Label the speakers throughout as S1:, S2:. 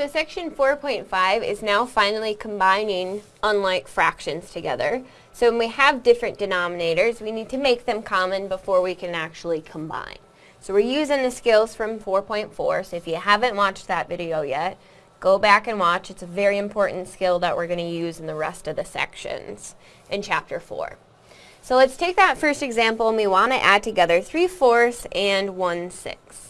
S1: So section 4.5 is now finally combining unlike fractions together. So when we have different denominators, we need to make them common before we can actually combine. So we're using the skills from 4.4, so if you haven't watched that video yet, go back and watch. It's a very important skill that we're going to use in the rest of the sections in chapter 4. So let's take that first example and we want to add together 3 fourths and 1 sixth.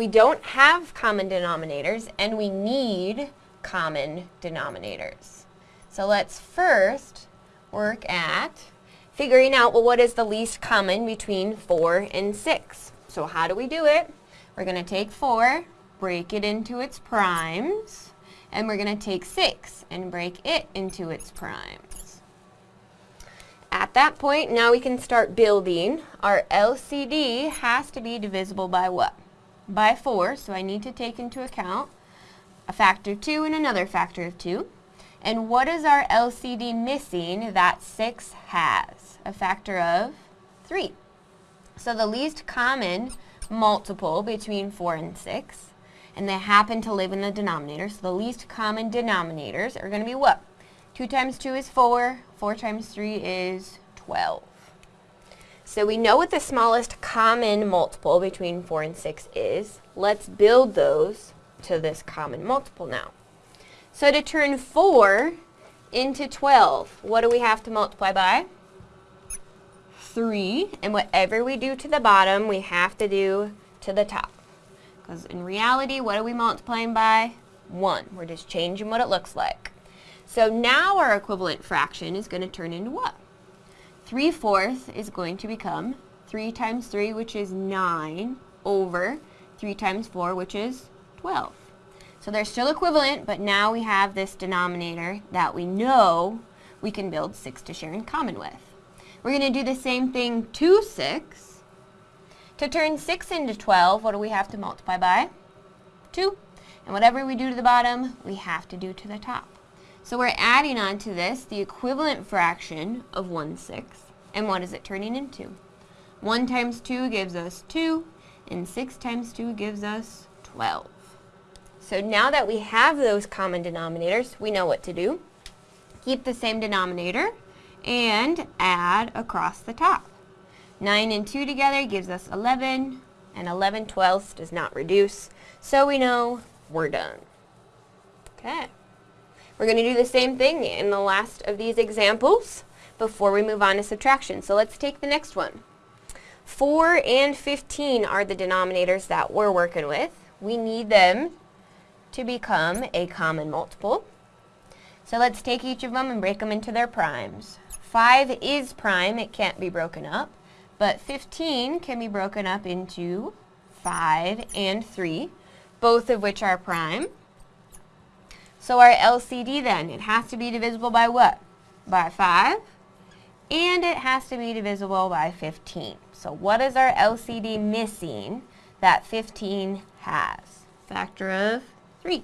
S1: We don't have common denominators and we need common denominators. So let's first work at figuring out, well, what is the least common between 4 and 6? So how do we do it? We're going to take 4, break it into its primes, and we're going to take 6 and break it into its primes. At that point, now we can start building. Our LCD has to be divisible by what? By 4, so I need to take into account a factor of 2 and another factor of 2. And what is our LCD missing that 6 has? A factor of 3. So the least common multiple between 4 and 6, and they happen to live in the denominator, so the least common denominators are going to be what? 2 times 2 is 4, 4 times 3 is 12. So we know what the smallest common multiple between 4 and 6 is. Let's build those to this common multiple now. So to turn 4 into 12, what do we have to multiply by? 3, and whatever we do to the bottom, we have to do to the top. Because in reality, what are we multiplying by? 1. We're just changing what it looks like. So now our equivalent fraction is going to turn into what? 3 fourths is going to become 3 times 3, which is 9, over 3 times 4, which is 12. So they're still equivalent, but now we have this denominator that we know we can build 6 to share in common with. We're going to do the same thing to 6. To turn 6 into 12, what do we have to multiply by? 2. And whatever we do to the bottom, we have to do to the top. So we're adding on to this the equivalent fraction of 1 sixth. And what is it turning into? 1 times 2 gives us 2, and 6 times 2 gives us 12. So now that we have those common denominators, we know what to do. Keep the same denominator, and add across the top. 9 and 2 together gives us 11, and 11 twelfths does not reduce, so we know we're done. Okay. We're going to do the same thing in the last of these examples before we move on to subtraction. So let's take the next one. 4 and 15 are the denominators that we're working with. We need them to become a common multiple. So let's take each of them and break them into their primes. 5 is prime, it can't be broken up, but 15 can be broken up into 5 and 3, both of which are prime. So our LCD then, it has to be divisible by what? By 5, and it has to be divisible by 15. So what is our LCD missing that 15 has? Factor of 3.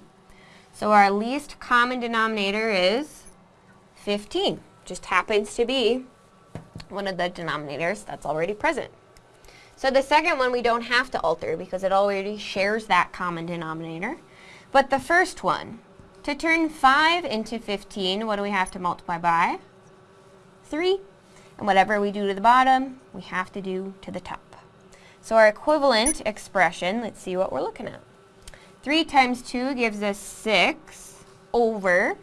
S1: So our least common denominator is 15 just happens to be one of the denominators that's already present. So the second one we don't have to alter because it already shares that common denominator. But the first one, to turn 5 into 15, what do we have to multiply by? 3. And whatever we do to the bottom, we have to do to the top. So our equivalent expression, let's see what we're looking at. 3 times 2 gives us 6 over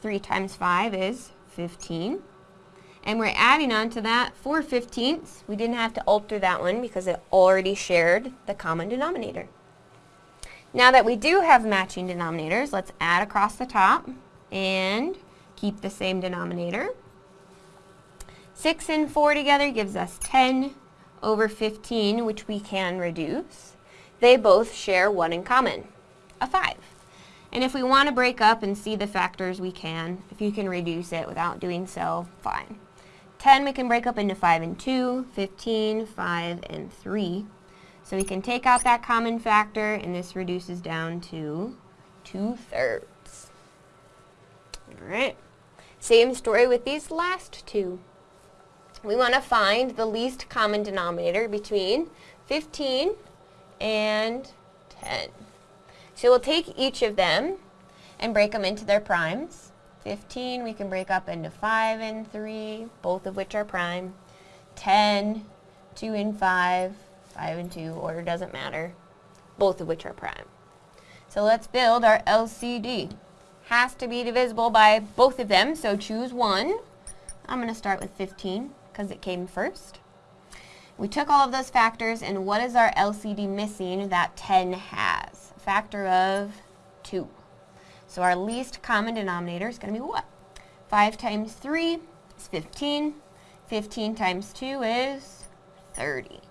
S1: 3 times 5 is 15. And we're adding on to that 4 fifteenths. We didn't have to alter that one because it already shared the common denominator. Now that we do have matching denominators, let's add across the top and keep the same denominator. 6 and 4 together gives us 10 over 15, which we can reduce. They both share one in common, a 5. And if we want to break up and see the factors, we can. If you can reduce it without doing so, fine. 10 we can break up into 5 and 2, 15, 5, and 3. So we can take out that common factor, and this reduces down to 2 thirds. Alright. Same story with these last two. We want to find the least common denominator between 15 and 10. So we'll take each of them and break them into their primes. 15 we can break up into 5 and 3, both of which are prime. 10, 2 and 5, 5 and 2, order doesn't matter, both of which are prime. So let's build our LCD. Has to be divisible by both of them, so choose one. I'm going to start with 15 because it came first. We took all of those factors, and what is our LCD missing that 10 has? A factor of 2. So our least common denominator is going to be what? 5 times 3 is 15. 15 times 2 is 30.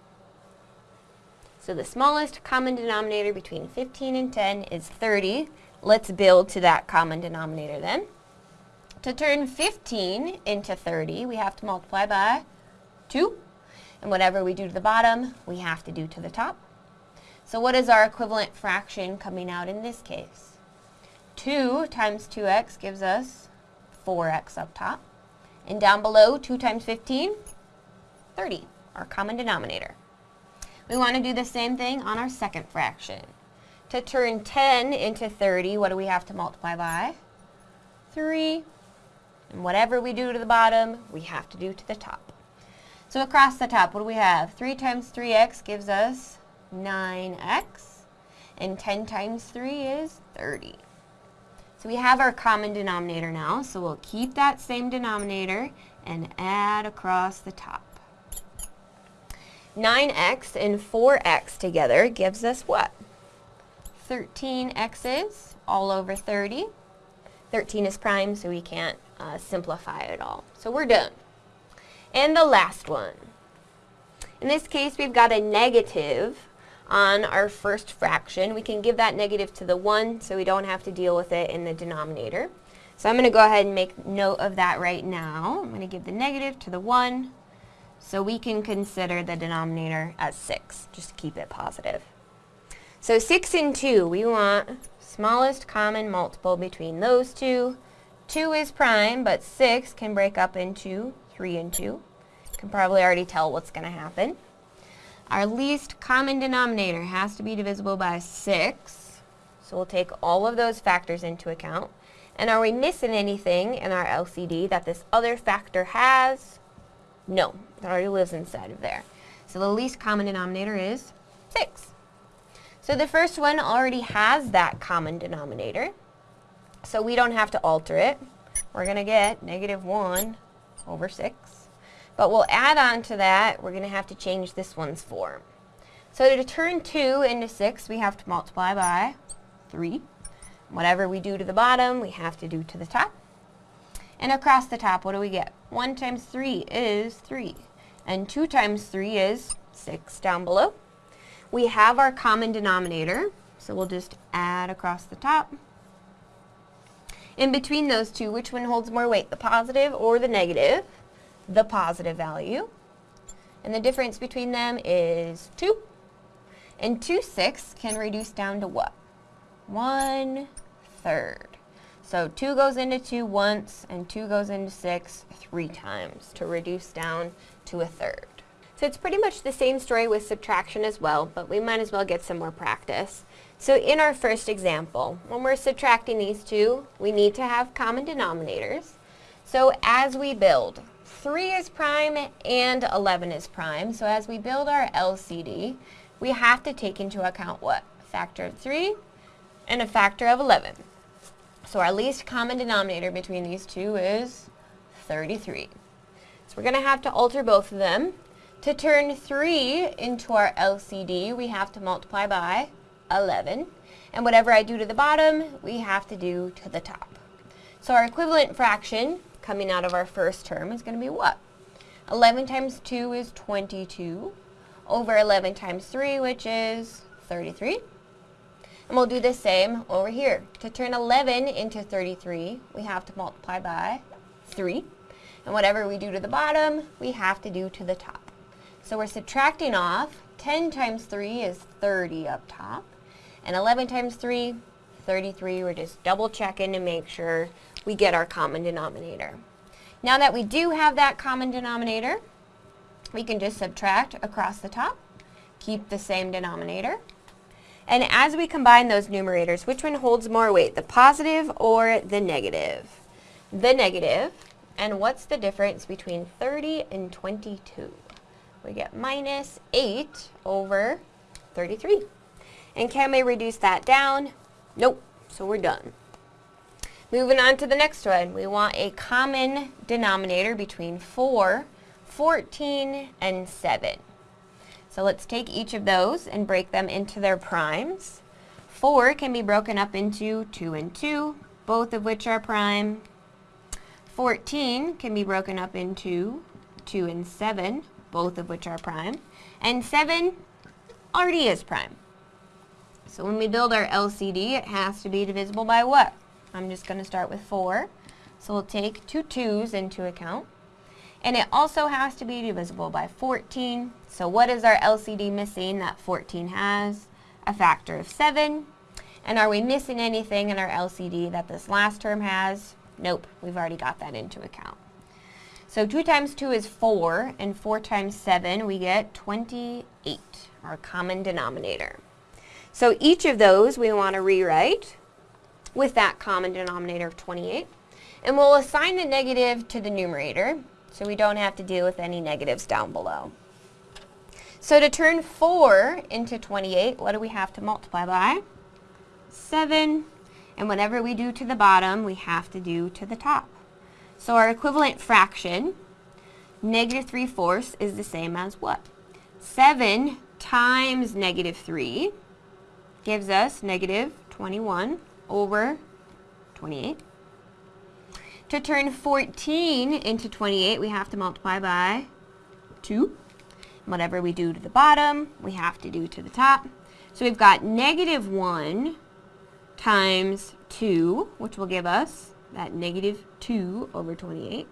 S1: So the smallest common denominator between 15 and 10 is 30. Let's build to that common denominator then. To turn 15 into 30, we have to multiply by 2. And whatever we do to the bottom, we have to do to the top. So what is our equivalent fraction coming out in this case? 2 times 2x gives us 4x up top. And down below, 2 times 15, 30, our common denominator. We want to do the same thing on our second fraction. To turn 10 into 30, what do we have to multiply by? 3. And whatever we do to the bottom, we have to do to the top. So across the top, what do we have? 3 times 3x gives us 9x. And 10 times 3 is 30. So we have our common denominator now, so we'll keep that same denominator and add across the top. 9x and 4x together gives us what? 13x's all over 30. 13 is prime, so we can't uh, simplify it all. So we're done. And the last one. In this case, we've got a negative on our first fraction. We can give that negative to the 1 so we don't have to deal with it in the denominator. So I'm going to go ahead and make note of that right now. I'm going to give the negative to the 1 so we can consider the denominator as 6, just to keep it positive. So 6 and 2, we want smallest common multiple between those two. 2 is prime, but 6 can break up into 3 and 2. You can probably already tell what's going to happen. Our least common denominator has to be divisible by 6. So we'll take all of those factors into account. And are we missing anything in our LCD that this other factor has? No, it already lives inside of there. So the least common denominator is 6. So the first one already has that common denominator. So we don't have to alter it. We're going to get negative 1 over 6. But we'll add on to that, we're going to have to change this one's form. So to turn 2 into 6, we have to multiply by 3. Whatever we do to the bottom, we have to do to the top. And across the top, what do we get? 1 times 3 is 3. And 2 times 3 is 6 down below. We have our common denominator, so we'll just add across the top. In between those two, which one holds more weight, the positive or the negative? The positive value. And the difference between them is 2. And 2 6 can reduce down to what? 1 third. So 2 goes into 2 once, and 2 goes into 6 three times to reduce down to a third. So it's pretty much the same story with subtraction as well, but we might as well get some more practice. So in our first example, when we're subtracting these two, we need to have common denominators. So as we build, 3 is prime and 11 is prime. So as we build our LCD, we have to take into account what? Factor of 3 and a factor of 11. So our least common denominator between these two is 33. So we're going to have to alter both of them. To turn 3 into our LCD, we have to multiply by 11. And whatever I do to the bottom, we have to do to the top. So our equivalent fraction coming out of our first term is going to be what? 11 times 2 is 22 over 11 times 3, which is 33. And we'll do the same over here. To turn 11 into 33, we have to multiply by 3. And whatever we do to the bottom, we have to do to the top. So we're subtracting off. 10 times 3 is 30 up top. And 11 times 3, 33. We're just double checking to make sure we get our common denominator. Now that we do have that common denominator, we can just subtract across the top, keep the same denominator. And as we combine those numerators, which one holds more weight, the positive or the negative? The negative. And what's the difference between 30 and 22? We get minus 8 over 33. And can we reduce that down? Nope. So we're done. Moving on to the next one. We want a common denominator between 4, 14, and 7. So let's take each of those and break them into their primes. 4 can be broken up into 2 and 2, both of which are prime. 14 can be broken up into 2 and 7, both of which are prime. And 7 already is prime. So when we build our LCD, it has to be divisible by what? I'm just going to start with 4. So we'll take two 2's into account. And it also has to be divisible by 14. So what is our LCD missing that 14 has? A factor of 7. And are we missing anything in our LCD that this last term has? Nope, we've already got that into account. So 2 times 2 is 4, and 4 times 7, we get 28, our common denominator. So each of those we want to rewrite with that common denominator of 28. And we'll assign the negative to the numerator, so we don't have to deal with any negatives down below. So to turn 4 into 28, what do we have to multiply by? 7. And whatever we do to the bottom, we have to do to the top. So our equivalent fraction, negative 3 fourths, is the same as what? 7 times negative 3 gives us negative 21 over 28. To turn 14 into 28, we have to multiply by 2. Whatever we do to the bottom, we have to do to the top. So we've got negative 1 times 2, which will give us that negative 2 over 28.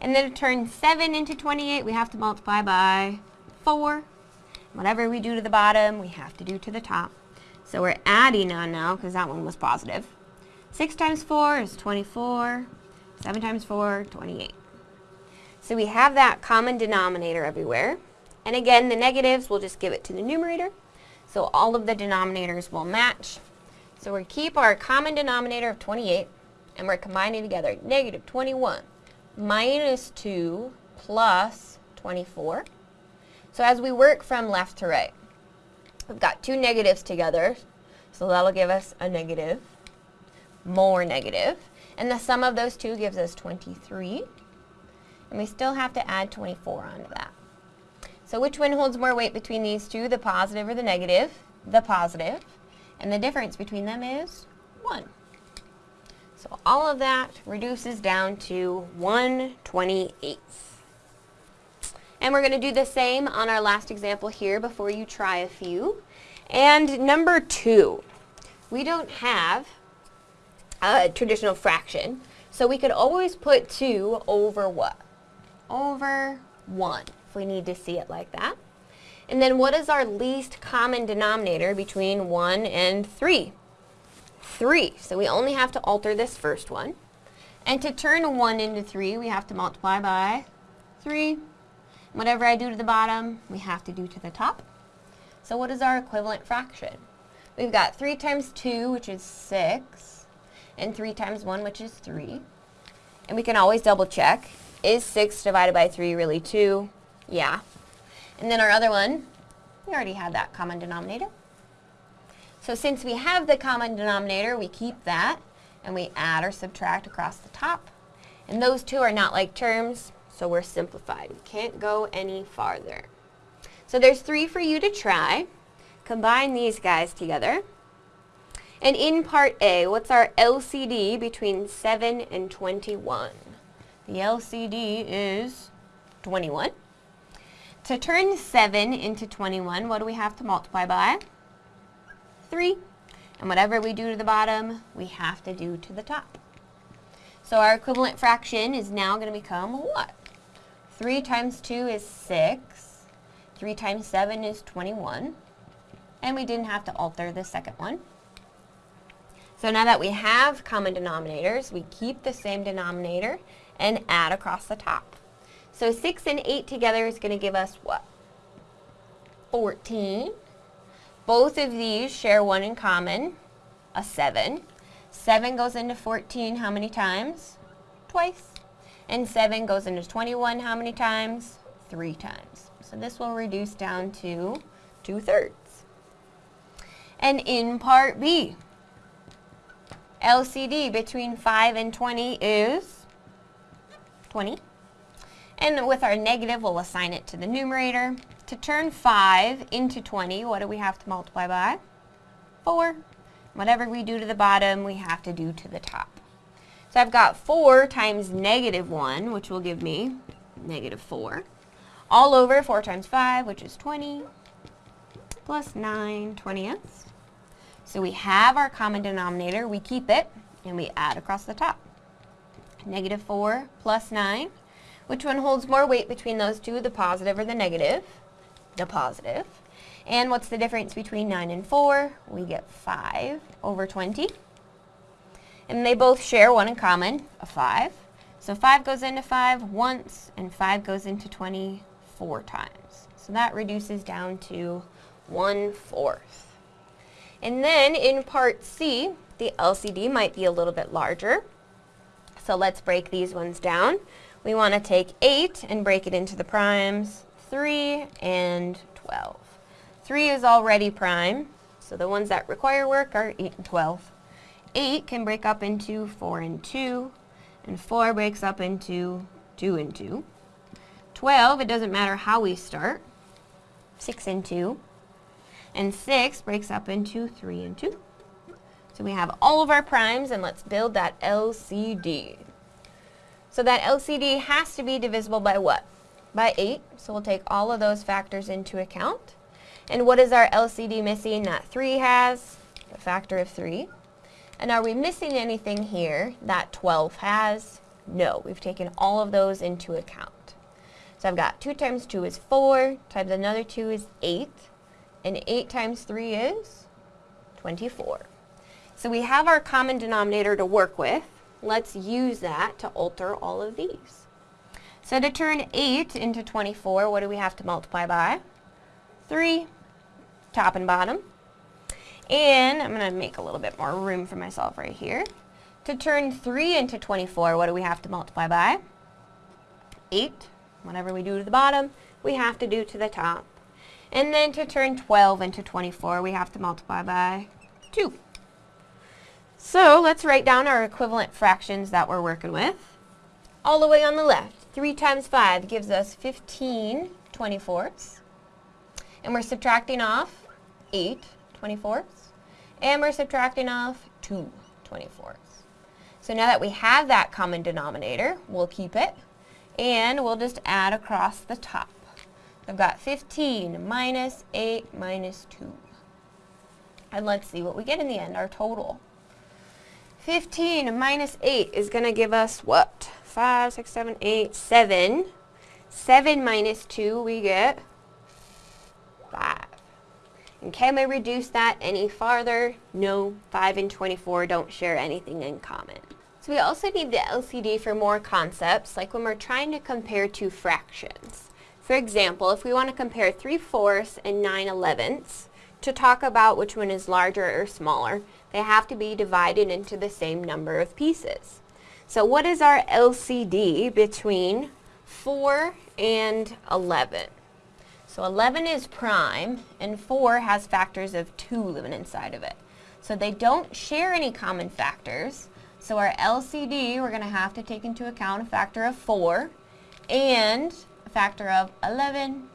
S1: And then to turn 7 into 28, we have to multiply by 4. Whatever we do to the bottom, we have to do to the top. So we're adding on now because that one was positive. 6 times 4 is 24. 7 times 4, 28. So we have that common denominator everywhere. And again, the negatives, we'll just give it to the numerator. So all of the denominators will match. So we keep our common denominator of 28, and we're combining together negative 21 minus 2 plus 24. So as we work from left to right, We've got two negatives together, so that'll give us a negative, more negative, and the sum of those two gives us 23, and we still have to add 24 onto that. So which one holds more weight between these two, the positive or the negative? The positive, and the difference between them is 1. So all of that reduces down to 1 28 and we're going to do the same on our last example here before you try a few. And number two, we don't have a traditional fraction, so we could always put 2 over what? Over 1, if we need to see it like that. And then what is our least common denominator between 1 and 3? 3. So we only have to alter this first one. And to turn 1 into 3, we have to multiply by 3. Whatever I do to the bottom, we have to do to the top. So what is our equivalent fraction? We've got 3 times 2, which is 6, and 3 times 1, which is 3. And we can always double check. Is 6 divided by 3 really 2? Yeah. And then our other one, we already had that common denominator. So since we have the common denominator, we keep that, and we add or subtract across the top. And those two are not like terms, so we're simplified. We can't go any farther. So there's three for you to try. Combine these guys together. And in part A, what's our LCD between 7 and 21? The LCD is 21. To turn 7 into 21, what do we have to multiply by? 3. And whatever we do to the bottom, we have to do to the top. So our equivalent fraction is now going to become what? 3 times 2 is 6. 3 times 7 is 21. And we didn't have to alter the second one. So now that we have common denominators, we keep the same denominator and add across the top. So 6 and 8 together is going to give us what? 14. Both of these share one in common, a 7. 7 goes into 14 how many times? Twice. And 7 goes into 21 how many times? Three times. So this will reduce down to 2 thirds. And in part B, LCD between 5 and 20 is 20. And with our negative, we'll assign it to the numerator. To turn 5 into 20, what do we have to multiply by? 4. Whatever we do to the bottom, we have to do to the top. So I've got 4 times negative 1, which will give me negative 4. All over 4 times 5, which is 20, plus 9 twentieths. So we have our common denominator, we keep it, and we add across the top. Negative 4 plus 9. Which one holds more weight between those two, the positive or the negative? The positive. And what's the difference between 9 and 4? We get 5 over 20. And they both share one in common, a 5. So 5 goes into 5 once, and 5 goes into 20 four times. So that reduces down to 1 fourth. And then in part C, the LCD might be a little bit larger. So let's break these ones down. We want to take 8 and break it into the primes, 3 and 12. 3 is already prime, so the ones that require work are 8 and 12. 8 can break up into 4 and 2, and 4 breaks up into 2 and 2. 12, it doesn't matter how we start, 6 and 2, and 6 breaks up into 3 and 2. So we have all of our primes, and let's build that LCD. So that LCD has to be divisible by what? By 8. So we'll take all of those factors into account. And what is our LCD missing that 3 has? A factor of 3. And are we missing anything here that 12 has? No, we've taken all of those into account. So I've got 2 times 2 is 4, times another 2 is 8, and 8 times 3 is 24. So we have our common denominator to work with. Let's use that to alter all of these. So to turn 8 into 24, what do we have to multiply by? 3, top and bottom. And I'm going to make a little bit more room for myself right here. To turn 3 into 24, what do we have to multiply by? 8. Whatever we do to the bottom, we have to do to the top. And then to turn 12 into 24, we have to multiply by 2. So let's write down our equivalent fractions that we're working with. All the way on the left, 3 times 5 gives us 15 24ths. And we're subtracting off 8 24ths. And we're subtracting off 2 24ths. So now that we have that common denominator, we'll keep it. And we'll just add across the top. I've got 15 minus 8 minus 2. And let's see what we get in the end, our total. 15 minus 8 is going to give us what? 5, 6, 7, 8, 7. 7 minus 2, we get 5. And can we reduce that any farther? No, 5 and 24 don't share anything in common. So we also need the LCD for more concepts, like when we're trying to compare two fractions. For example, if we want to compare 3 fourths and 9 elevenths, to talk about which one is larger or smaller, they have to be divided into the same number of pieces. So what is our LCD between 4 and 11? So 11 is prime, and 4 has factors of 2 living inside of it. So they don't share any common factors. So our LCD, we're going to have to take into account a factor of 4 and factor of 11.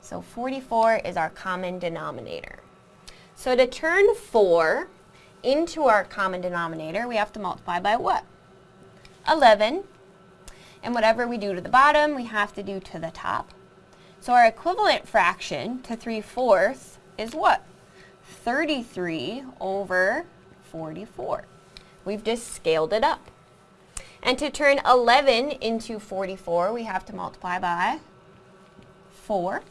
S1: So 44 is our common denominator. So to turn 4 into our common denominator, we have to multiply by what? 11. And whatever we do to the bottom, we have to do to the top. So our equivalent fraction to 3 fourths is what? 33 over 44. We've just scaled it up. And to turn 11 into 44, we have to multiply by 4.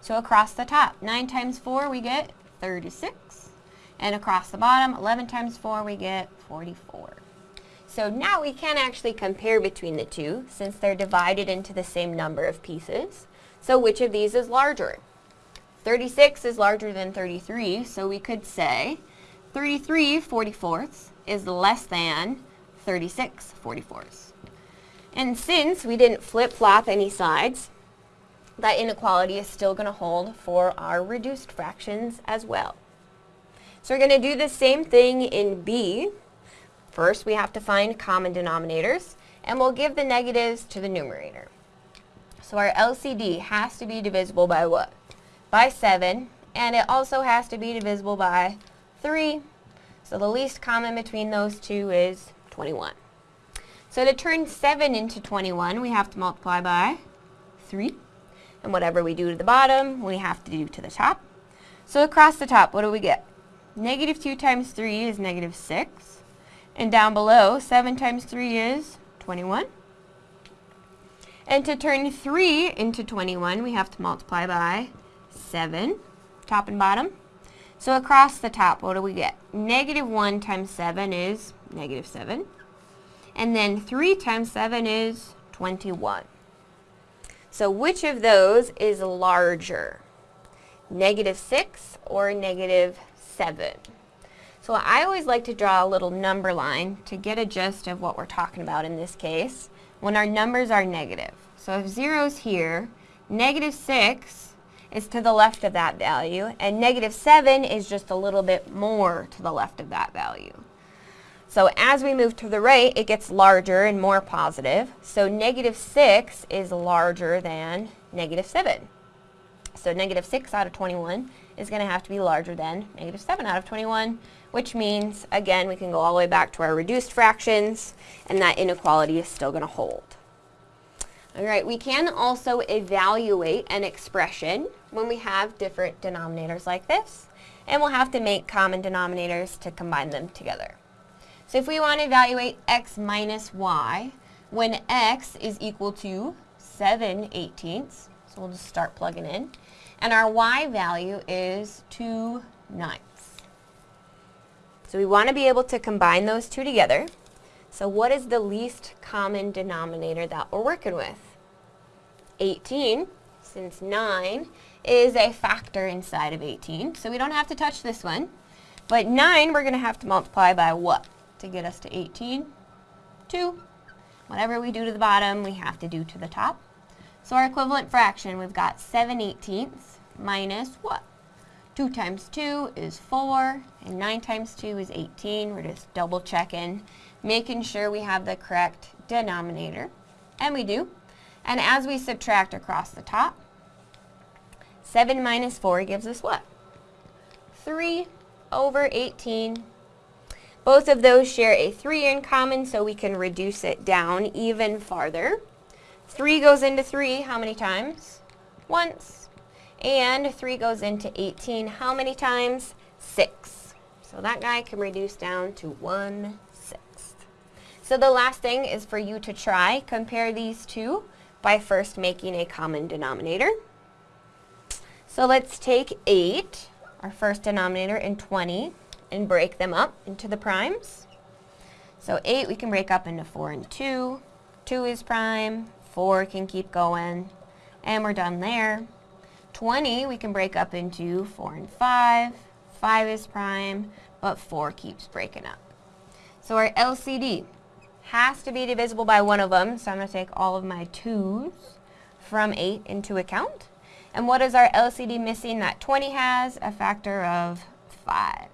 S1: So across the top, 9 times 4, we get 36. And across the bottom, 11 times 4, we get 44. So now we can actually compare between the two since they're divided into the same number of pieces. So which of these is larger? 36 is larger than 33, so we could say 33 44ths is less than 36 44ths. And since we didn't flip-flop any sides, that inequality is still going to hold for our reduced fractions as well. So we're going to do the same thing in B. First, we have to find common denominators, and we'll give the negatives to the numerator. So our LCD has to be divisible by what? By 7, and it also has to be divisible by 3. So the least common between those two is 21. So to turn 7 into 21, we have to multiply by 3. And whatever we do to the bottom, we have to do to the top. So across the top, what do we get? Negative 2 times 3 is negative 6. And down below, 7 times 3 is 21. And to turn 3 into 21, we have to multiply by 7, top and bottom. So across the top, what do we get? Negative 1 times 7 is negative 7. And then 3 times 7 is 21. So which of those is larger? Negative 6 or negative 7. So I always like to draw a little number line to get a gist of what we're talking about in this case when our numbers are negative. So if 0 is here, negative 6 is to the left of that value, and negative 7 is just a little bit more to the left of that value. So as we move to the right, it gets larger and more positive. So negative 6 is larger than negative 7. So negative 6 out of 21 is going to have to be larger than negative 7 out of 21, which means, again, we can go all the way back to our reduced fractions, and that inequality is still going to hold. All right, we can also evaluate an expression when we have different denominators like this, and we'll have to make common denominators to combine them together. So if we want to evaluate x minus y, when x is equal to 7 eighteenths, so we'll just start plugging in, and our y value is 2 ninths. So we want to be able to combine those two together. So what is the least common denominator that we're working with? 18, since 9 is a factor inside of 18, so we don't have to touch this one. But 9 we're going to have to multiply by what to get us to 18? 2. Whatever we do to the bottom, we have to do to the top. So our equivalent fraction, we've got 7 eighteenths minus what? 2 times 2 is 4, and 9 times 2 is 18. We're just double checking, making sure we have the correct denominator. And we do. And as we subtract across the top, 7 minus 4 gives us what? 3 over 18. Both of those share a 3 in common, so we can reduce it down even farther. 3 goes into 3 how many times? Once. And 3 goes into 18 how many times? 6. So that guy can reduce down to 1 sixth. So the last thing is for you to try. Compare these two by first making a common denominator. So let's take 8, our first denominator, and 20, and break them up into the primes. So 8 we can break up into 4 and 2. 2 is prime, 4 can keep going, and we're done there. 20 we can break up into 4 and 5. 5 is prime, but 4 keeps breaking up. So our LCD has to be divisible by one of them, so I'm going to take all of my 2's from 8 into account. And what is our LCD missing that 20 has? A factor of 5.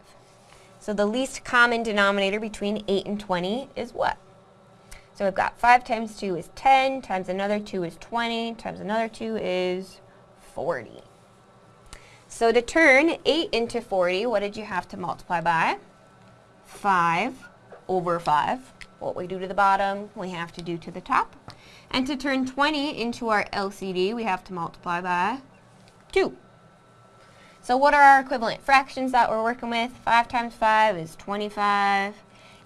S1: So the least common denominator between 8 and 20 is what? So we've got 5 times 2 is 10, times another 2 is 20, times another 2 is 40. So to turn 8 into 40, what did you have to multiply by? 5 over 5. What we do to the bottom, we have to do to the top. And to turn 20 into our LCD, we have to multiply by 2. So what are our equivalent fractions that we're working with? 5 times 5 is 25.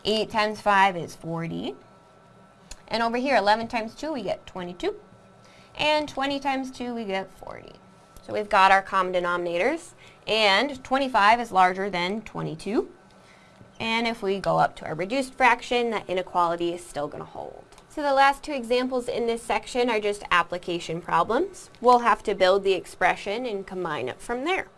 S1: 8 times 5 is 40. And over here, 11 times 2, we get 22. And 20 times 2, we get 40. So we've got our common denominators. And 25 is larger than 22. And if we go up to our reduced fraction, that inequality is still going to hold. So the last two examples in this section are just application problems. We'll have to build the expression and combine it from there.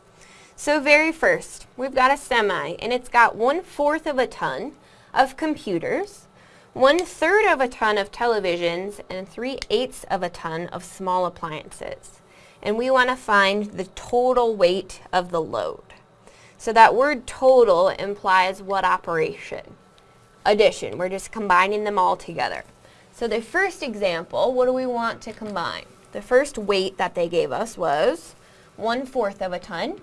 S1: So very first, we've got a semi, and it's got one-fourth of a ton of computers, one-third of a ton of televisions, and three-eighths of a ton of small appliances. And we want to find the total weight of the load. So that word total implies what operation? Addition. We're just combining them all together. So the first example, what do we want to combine? The first weight that they gave us was one-fourth of a ton.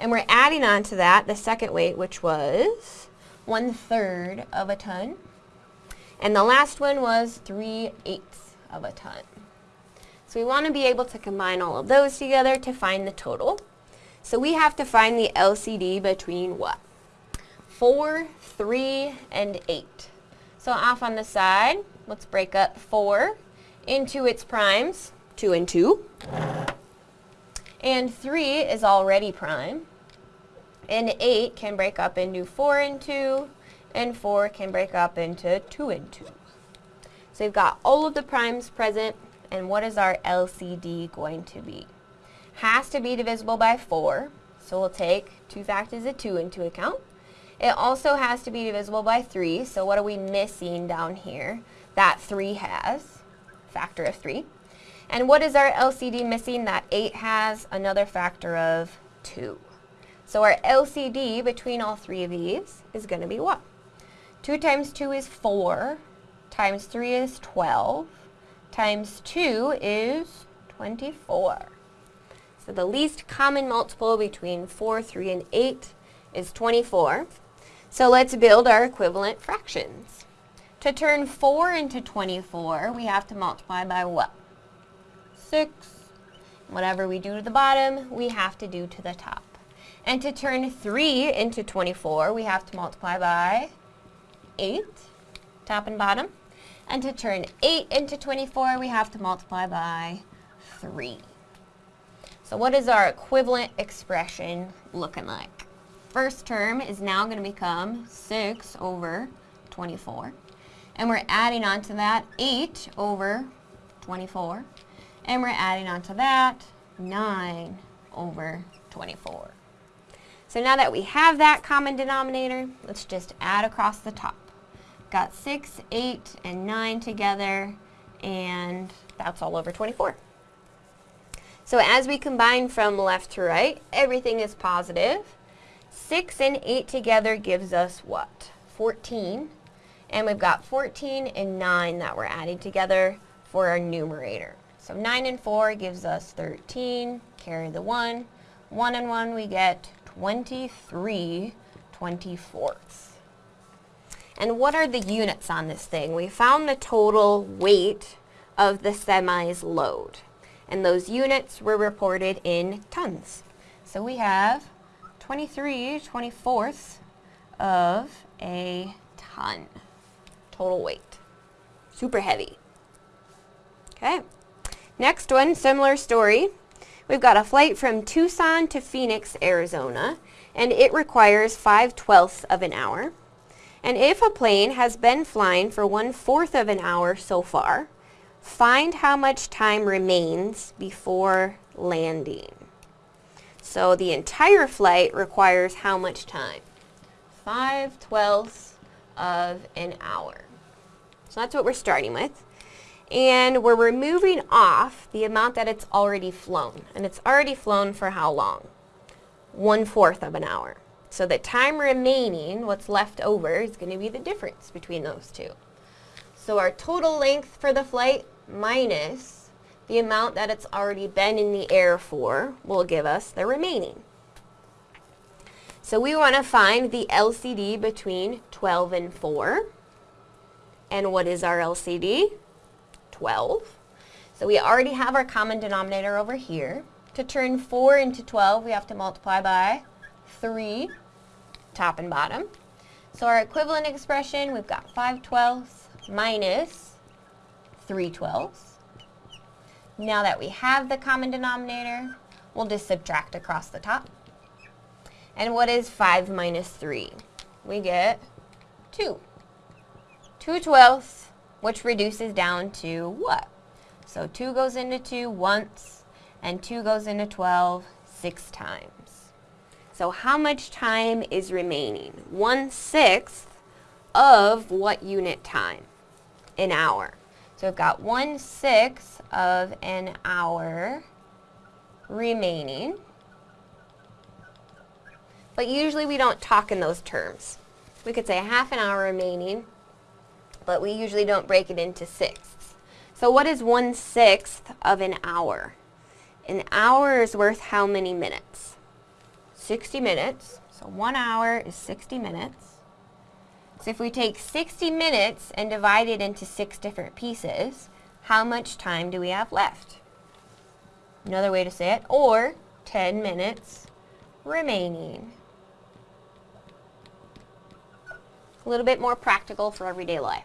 S1: And we're adding on to that the second weight, which was one-third of a ton. And the last one was three-eighths of a ton. So we want to be able to combine all of those together to find the total. So we have to find the LCD between what? 4, 3, and 8. So off on the side, let's break up 4 into its primes, 2 and 2. And 3 is already prime. And 8 can break up into 4 and 2, and 4 can break up into 2 and 2. So we've got all of the primes present, and what is our LCD going to be? Has to be divisible by 4, so we'll take 2 factors of 2 into account. It also has to be divisible by 3, so what are we missing down here? That 3 has, factor of 3. And what is our LCD missing? That 8 has another factor of 2. So our LCD between all three of these is going to be what? 2 times 2 is 4, times 3 is 12, times 2 is 24. So the least common multiple between 4, 3, and 8 is 24. So let's build our equivalent fractions. To turn 4 into 24, we have to multiply by what? 6. Whatever we do to the bottom, we have to do to the top. And to turn 3 into 24, we have to multiply by 8, top and bottom. And to turn 8 into 24, we have to multiply by 3. So what is our equivalent expression looking like? first term is now going to become 6 over 24. And we're adding on to that 8 over 24. And we're adding on to that 9 over 24. So now that we have that common denominator, let's just add across the top. Got 6, 8, and 9 together, and that's all over 24. So as we combine from left to right, everything is positive. 6 and 8 together gives us what? 14. And we've got 14 and 9 that we're adding together for our numerator. So 9 and 4 gives us 13, carry the 1. 1 and 1 we get 23 24ths. And what are the units on this thing? We found the total weight of the semi's load. And those units were reported in tons. So we have 23 24ths of a ton total weight. Super heavy. Okay. Next one, similar story. We've got a flight from Tucson to Phoenix, Arizona, and it requires 5 twelfths of an hour. And if a plane has been flying for one-fourth of an hour so far, find how much time remains before landing. So the entire flight requires how much time? 5 twelfths of an hour. So that's what we're starting with. And we're removing off the amount that it's already flown. And it's already flown for how long? One-fourth of an hour. So the time remaining, what's left over, is going to be the difference between those two. So our total length for the flight minus the amount that it's already been in the air for will give us the remaining. So we want to find the LCD between 12 and 4. And what is our LCD? 12. So we already have our common denominator over here. To turn 4 into 12, we have to multiply by 3, top and bottom. So our equivalent expression, we've got 5 twelfths minus 3 twelfths. Now that we have the common denominator, we'll just subtract across the top. And what is 5 minus 3? We get 2. 2 twelfths which reduces down to what? So 2 goes into 2 once, and 2 goes into 12 six times. So how much time is remaining? One-sixth of what unit time? An hour. So we've got one-sixth of an hour remaining. But usually we don't talk in those terms. We could say half an hour remaining, but we usually don't break it into sixths. So what is one-sixth of an hour? An hour is worth how many minutes? 60 minutes. So one hour is 60 minutes. So if we take 60 minutes and divide it into six different pieces, how much time do we have left? Another way to say it, or 10 minutes remaining. A little bit more practical for everyday life.